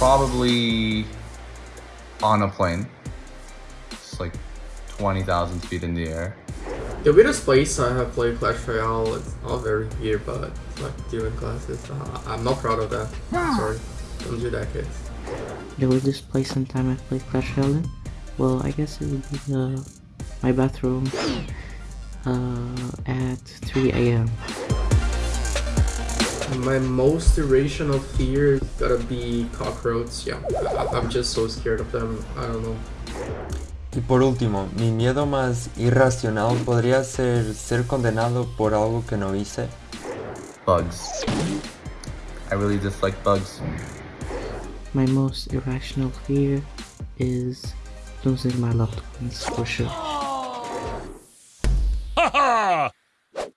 Probably on a plane. It's like 20,000 feet in the air. The weirdest place I have played Clash Royale, it's all very weird, but like during classes. Uh, I'm not proud of that. Sorry. Don't do that, kids. The weirdest place and time I've played Clash Royale in? Well, I guess it would be the, my bathroom uh, at 3 a.m. My most irrational fear is gotta be cockroaches. Yeah, I- I'm just so scared of them. I don't know. Y por último, mi miedo más irracional podría ser ser condenado por algo que no hice. Bugs. I really dislike bugs. My most irrational fear is losing my loved ones for sure. Ha ha!